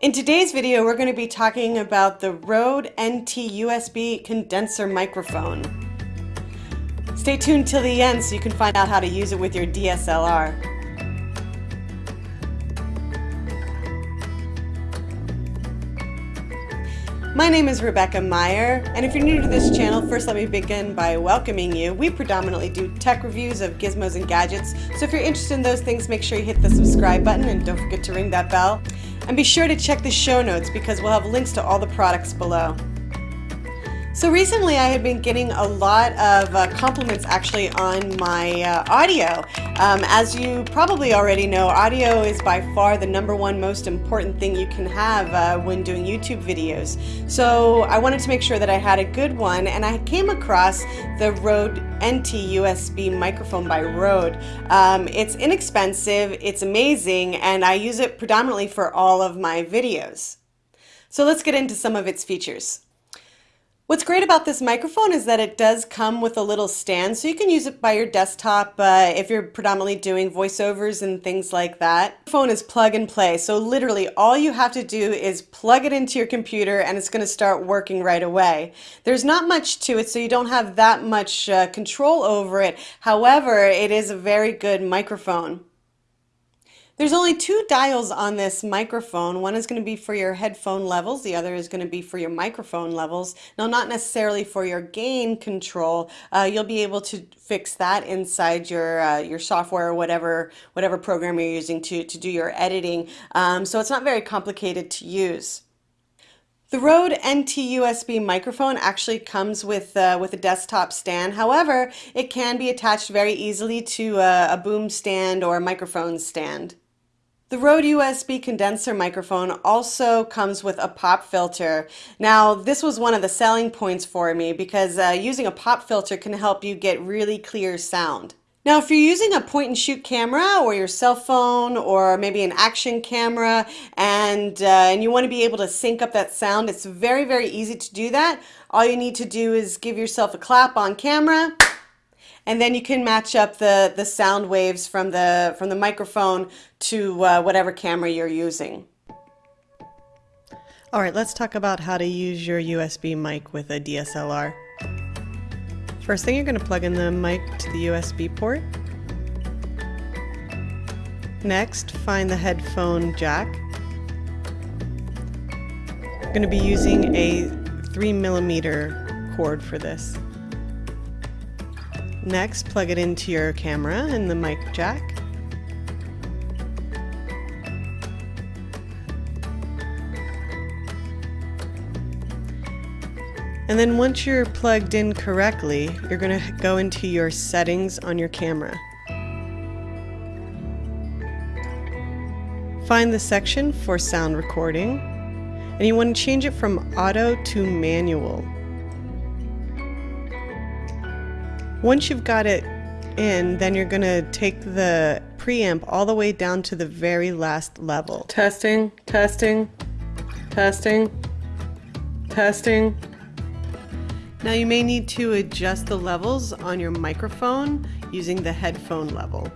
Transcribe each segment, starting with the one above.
In today's video, we're going to be talking about the Rode NT USB condenser microphone. Stay tuned till the end so you can find out how to use it with your DSLR. My name is Rebecca Meyer, and if you're new to this channel, first let me begin by welcoming you. We predominantly do tech reviews of gizmos and gadgets, so if you're interested in those things, make sure you hit the subscribe button and don't forget to ring that bell. And be sure to check the show notes because we'll have links to all the products below. So recently I had been getting a lot of uh, compliments actually on my uh, audio. Um, as you probably already know, audio is by far the number one most important thing you can have uh, when doing YouTube videos. So I wanted to make sure that I had a good one and I came across the Rode NT USB microphone by Rode. Um, it's inexpensive, it's amazing, and I use it predominantly for all of my videos. So let's get into some of its features. What's great about this microphone is that it does come with a little stand so you can use it by your desktop uh, if you're predominantly doing voiceovers and things like that. The phone is plug and play so literally all you have to do is plug it into your computer and it's going to start working right away. There's not much to it so you don't have that much uh, control over it however it is a very good microphone. There's only two dials on this microphone. One is going to be for your headphone levels. The other is going to be for your microphone levels. Now, not necessarily for your gain control. Uh, you'll be able to fix that inside your uh, your software or whatever whatever program you're using to, to do your editing. Um, so it's not very complicated to use. The Rode NT USB microphone actually comes with, uh, with a desktop stand. However, it can be attached very easily to a, a boom stand or a microphone stand. The Rode USB condenser microphone also comes with a pop filter. Now this was one of the selling points for me because uh, using a pop filter can help you get really clear sound. Now if you're using a point and shoot camera or your cell phone or maybe an action camera and, uh, and you want to be able to sync up that sound, it's very very easy to do that. All you need to do is give yourself a clap on camera and then you can match up the, the sound waves from the, from the microphone to uh, whatever camera you're using. All right, let's talk about how to use your USB mic with a DSLR. First thing, you're going to plug in the mic to the USB port. Next, find the headphone jack. I'm going to be using a 3 millimeter cord for this. Next, plug it into your camera and the mic jack. And then once you're plugged in correctly, you're going to go into your settings on your camera. Find the section for sound recording, and you want to change it from auto to manual. Once you've got it in, then you're going to take the preamp all the way down to the very last level. Testing, testing, testing, testing. Now you may need to adjust the levels on your microphone using the headphone level.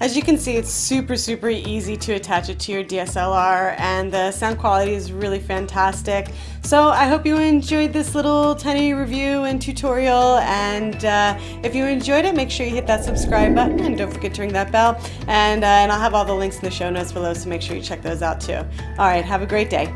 As you can see, it's super, super easy to attach it to your DSLR and the sound quality is really fantastic. So I hope you enjoyed this little tiny review and tutorial and uh, if you enjoyed it, make sure you hit that subscribe button and don't forget to ring that bell. And, uh, and I'll have all the links in the show notes below, so make sure you check those out too. All right, have a great day.